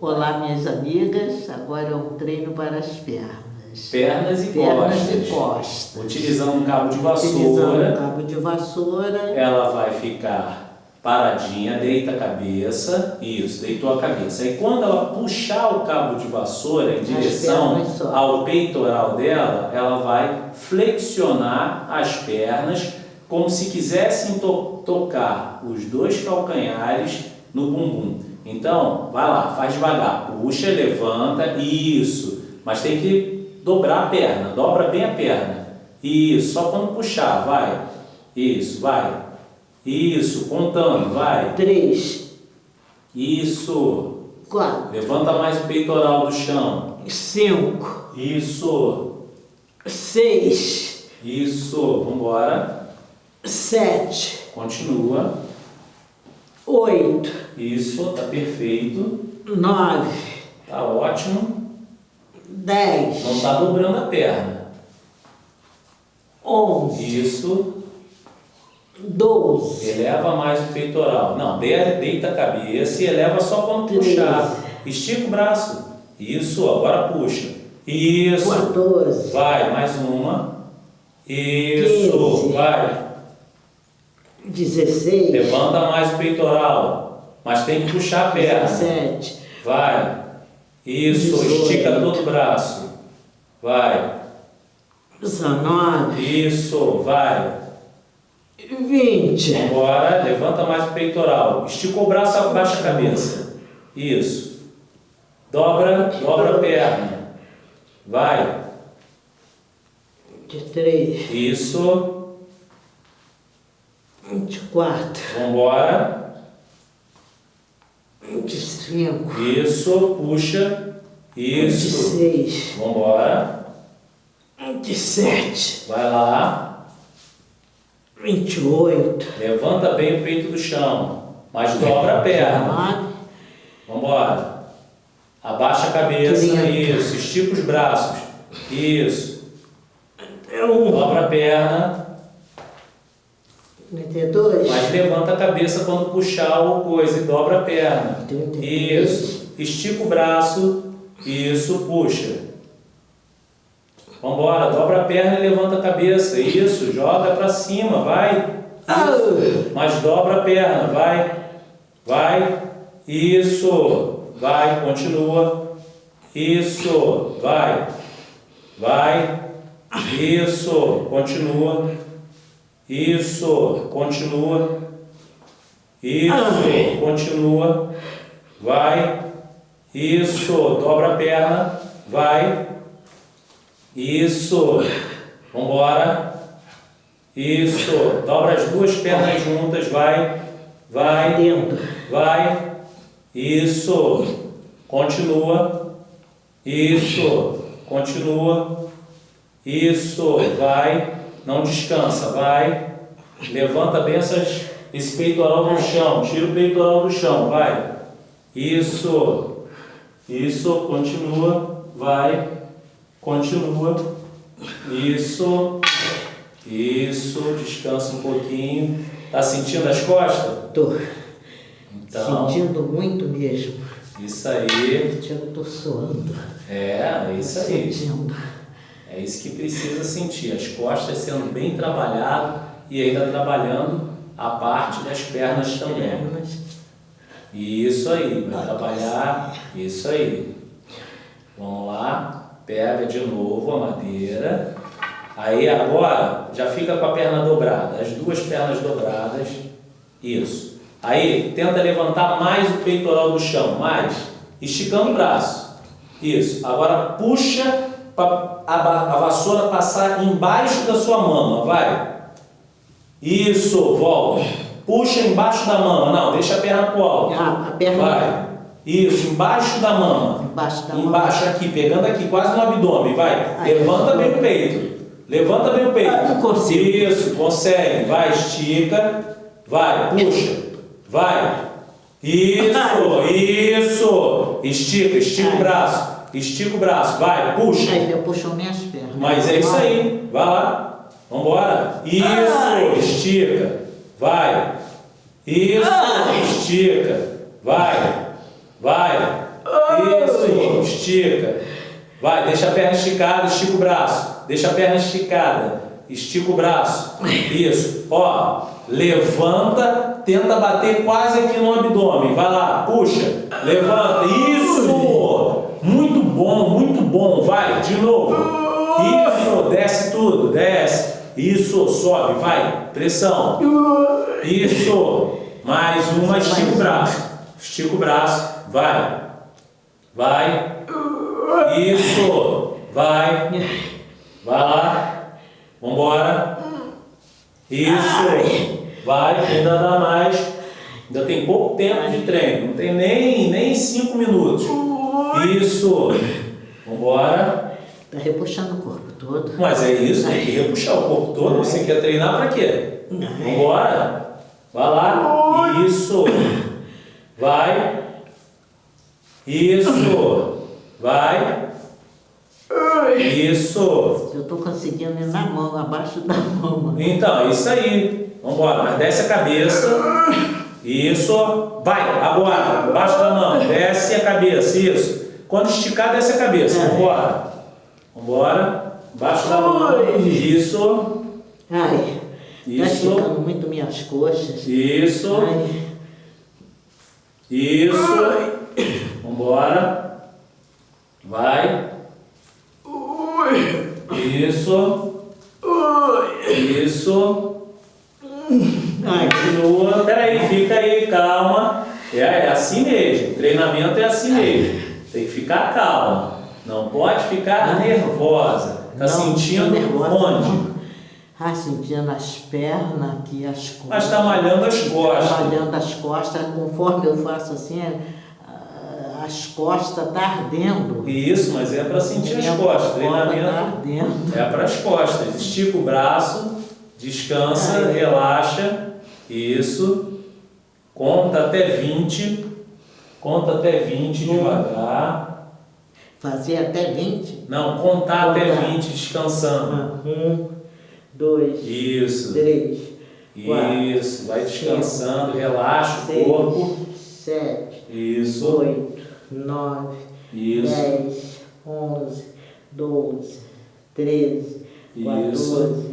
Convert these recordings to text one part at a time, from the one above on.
Olá, minhas amigas. Agora é um treino para as pernas. Pernas e Pernas costas. e costas. Utilizando um cabo de Utilizando vassoura, o cabo de vassoura. ela vai ficar paradinha, deita a cabeça, isso, deitou a cabeça. E quando ela puxar o cabo de vassoura em direção ao peitoral dela, ela vai flexionar as pernas como se quisessem to- tocar os dois calcanhares no bumbum. Então, vai lá, faz devagar, puxa, levanta, isso. Mas tem que dobrar a perna, dobra bem a perna. Isso, só quando puxar, vai. Isso, vai. Isso, contando, vai. Três, Isso. quatro, Levanta mais o peitoral do chão. cinco, Isso. seis, Isso. Vambora. sete, Continua. Oito, Isso, tá perfeito. nove, Tá ótimo. dez, Não tá dobrando a perna. onze, Isso. doze, Eleva mais o peitoral. Não, de- deita a cabeça e eleva só quando Treze. puxar. Estica o braço. Isso, agora puxa. Isso. 14, Vai, mais uma. Isso, Quinze. vai. 16, Levanta mais o peitoral. Mas tem que puxar a perna. 17, Vai. Isso, Dezoito. estica todo o braço. Vai. 19, Isso, vai. 20, Agora, levanta mais o peitoral. Estica o braço, abaixa a cabeça. Isso. Dobra, dobra a perna. Vai. 23, Isso. 24, Vambora. 25, Isso. Puxa. Isso. 26, Vambora. 27, Vai lá. 28, Levanta bem o peito do chão. Mas dobra a perna. 19, Vambora. Abaixa a cabeça. Trinta. Isso. Estica os braços. Isso. 1, Dobra a perna. 32, Mas levanta a cabeça quando puxar o coisa e dobra a perna. 33, Isso. Estica o braço. Isso, puxa. Vambora, dobra a perna e levanta a cabeça. Isso, joga pra cima, vai. Isso. Mas dobra a perna, vai. Vai. Isso. Vai, continua. Isso, vai. Vai. Isso, continua. Isso, continua. Isso, continua. Vai. Isso, dobra a perna. Vai. Isso. Vambora. Isso. Dobra as duas pernas juntas. Vai. Vai. dentro, Vai. Isso. Continua. Isso. Continua. Isso. Vai. Não descansa. Vai. Levanta bem essas, esse peitoral do chão. Tira o peitoral do chão. Vai. Isso. Isso. Continua. Vai. Continua. Isso. Isso. Descansa um pouquinho. Tá sentindo as costas? tô Então, sentindo muito mesmo, isso aí. sentindo, tô suando, É, isso aí. sentindo, É isso que precisa sentir. As costas sendo bem trabalhado e ainda trabalhando a parte das pernas também. Isso aí, vai trabalhar. Isso aí. Vamos lá. Pega de novo a madeira. Aí agora já fica com a perna dobrada, as duas pernas dobradas. Isso. Aí tenta levantar mais o peitoral do chão, mais, esticando o braço. Isso. Agora puxa para a, a vassoura passar embaixo da sua mama, vai. Isso, volta. Puxa embaixo da mama, não, deixa a perna pro alto. ah, a perna Vai. Isso, embaixo da mama. embaixo da mão, Embaixo aqui, pegando aqui, quase no abdômen, vai. Ai, Levanta bem o peito. Levanta bem o peito. Ah, não consigo. Isso, consegue. Vai, estica. Vai, puxa. Vai. Isso, isso. Estica, estica o braço. Estica o braço, vai, puxa. Aí ele puxou minhas pernas. Mas é isso aí, vai lá. Vambora. Isso, Ai. estica. Vai. Isso, Ai. estica. Vai. Vai. Isso, estica. Vai, deixa a perna esticada, estica o braço. Deixa a perna esticada, estica o braço. Isso. Ó, levanta, tenta bater quase aqui no abdômen. Vai lá, puxa, levanta. Isso! Muito bom, muito bom. Vai, de novo. Isso, desce tudo, desce. Isso, sobe, vai. Pressão. Isso. Mais uma, estica o braço. Estica o braço, vai. Vai. Isso. Vai. Vai lá. Vambora. Isso. Vai, ainda dá mais. Ainda tem pouco tempo de treino. Não tem nem, nem cinco minutos. Isso. Vambora. Está repuxando o corpo todo. Mas é isso, tem que repuxar o corpo todo. Você quer treinar para quê? Vambora. Vai lá. Isso. Vai. Isso. Vai. Isso. Eu estou conseguindo ir na mão, abaixo da mão. Então, é isso aí. Vambora. Mas desce a cabeça. Isso. Vai. Agora. Abaixo da mão. Desce a cabeça. Isso. Quando esticar, desce a cabeça. Vambora. Vambora. Abaixo da mão. Isso. Ai. Está Isso. esticando muito minhas coxas. Isso. Ai. Isso. Vambora. Vai. Isso. Isso. Ai, Continua. Peraí, fica aí, calma. É, é assim mesmo. Treinamento é assim mesmo. Tem que ficar calma. Não pode ficar nervosa. Tá não, sentindo nervosa, onde? não. Ah, sentindo as pernas aqui, as costas. Mas está malhando as costas. Malhando as costas, conforme eu faço assim, ah, as costas tá ardendo. Isso, mas é para sentir as costas. costa Treinamento. Tá ardendo. É para as costas. Estica o braço, descansa, relaxa. Isso. Conta até 20. Conta até 20 devagar. Fazer até 20. Não, contar até Contar. 20 descansando. Um, dois, Isso. três, quatro, Isso. Vai descansando, relaxa o seis, corpo. sete, Isso. oito, nove, Isso. dez, onze, doze, treze, quatorze,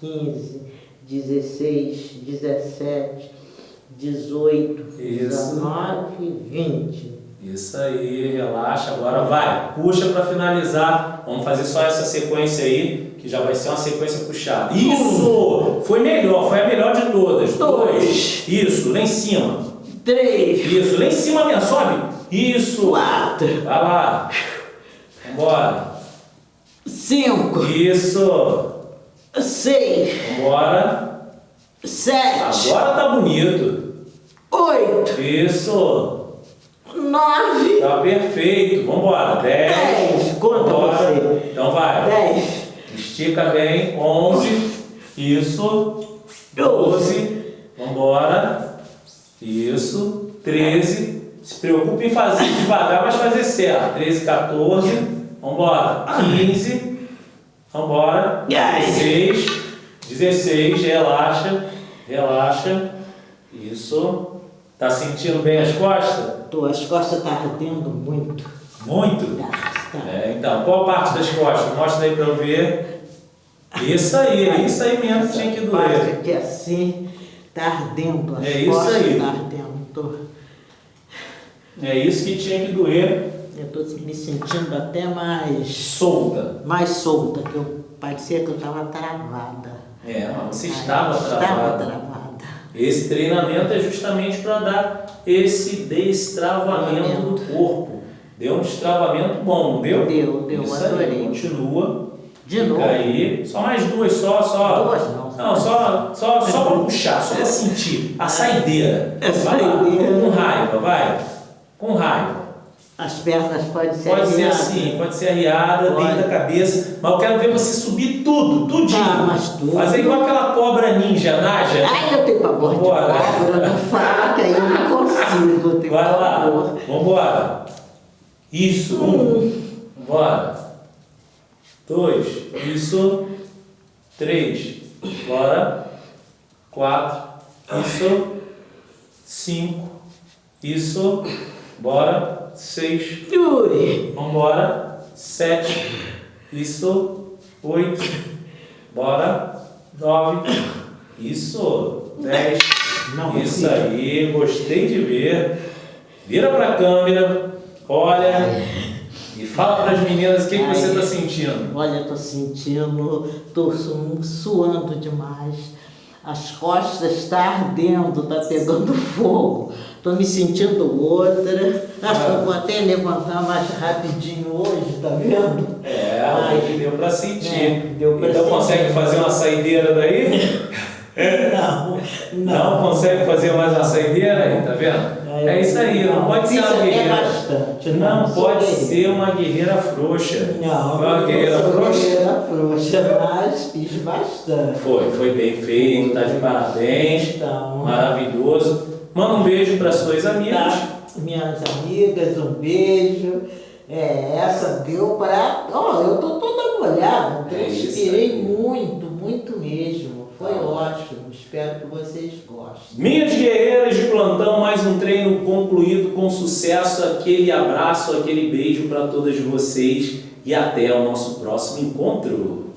quinze, dezesseis, dezessete, dezoito, Isso. dezenove, vinte. Isso aí, relaxa. Agora vai, puxa para finalizar. Vamos fazer só essa sequência aí, que já vai ser uma sequência puxada. Isso! Foi melhor, foi a melhor de todas. Dois. Isso, lá em cima. Três, Isso, lá em cima mesmo, sobe. Isso. quatro, Vai lá. Vambora. cinco, Isso. Seis, Vambora. sete, Agora tá bonito. oito, Isso. nove, Tá perfeito. Vambora. Dez. Dez. Conta Vambora. você. Então vai. dez, Estica bem. Onze. Isso. Doze. Vambora. Isso. Treze. Se preocupe em fazer devagar, mas fazer certo. Treze, 14. Vambora. Quinze. Vambora. Ai. 16. 16. Relaxa. Relaxa. Isso. Tá sentindo bem as costas? Tô, as costas tá ardendo muito. Muito? Tá, tá. É, então, qual parte das costas? Mostra aí para eu ver. Isso aí, é isso aí mesmo que tinha que parte doer. aqui assim, tá ardendo. As É isso aí. tá ardendo. Tô, É isso que tinha que doer. Eu tô me sentindo até mais, Solta. mais solta, que eu parecia que eu tava travada. É, mas você estava Estava travada. travada. Esse treinamento é justamente para dar esse destravamento do corpo. Deu um destravamento bom, não deu? Deu, deu, Isso adorei. Aí, continua. De Fica novo? aí. Só mais duas, só, só. Duas não. Não, só, só, só para puxar, só para sentir. A saideira. É saideira. Com raiva, vai. Com raiva. As pernas podem ser Pode ser arriadas. assim, pode ser arriada, Pode. dentro da cabeça, mas eu quero ver você subir tudo, tudinho. Ah, mas tudo. Fazer igual aquela cobra ninja, Naja. Ai, eu tenho pavor de Vambora. cobra, não fala que aí eu não consigo. Eu tenho Vai lá, pavor. vambora. Isso, um. Bora. Dois. Isso. Três. Bora. Quatro. Isso. Cinco. Isso. Bora. seis. Ui. Vambora. Sete. Isso. Oito. Bora. Nove. Isso. Dez. Não, Isso aí. Gostei de ver. Vira pra câmera. Olha. E fala pras meninas o que, que você Ai. tá sentindo. Olha, tô sentindo, su- suando demais. As costas tá ardendo, tá pegando fogo. Tô me sentindo outra. Acho que eu vou até levantar mais rapidinho hoje, tá vendo? É, hoje deu pra sentir. É, deu pra então sentir. consegue fazer uma saideira daí? Não, Não, consegue fazer mais uma saideira aí, tá vendo? É, isso aí, não, pode ser uma até guerreira. bastante. Não, pode ser uma guerreira frouxa. Não, uma não guerreira frouxa? guerreira frouxa, mas fiz bastante. Foi, foi bem feito, tá de parabéns, Então, maravilhoso. Manda um beijo para suas amigas. Tá, minhas amigas, um beijo. É, essa deu para. Ó, eu tô toda molhada, É transpirei aí. muito, muito mesmo. Foi ótimo, espero que vocês gostem. Minhas guerreiras de plantão, mais um treino concluído com sucesso. Aquele abraço, aquele beijo para todas vocês e até o nosso próximo encontro.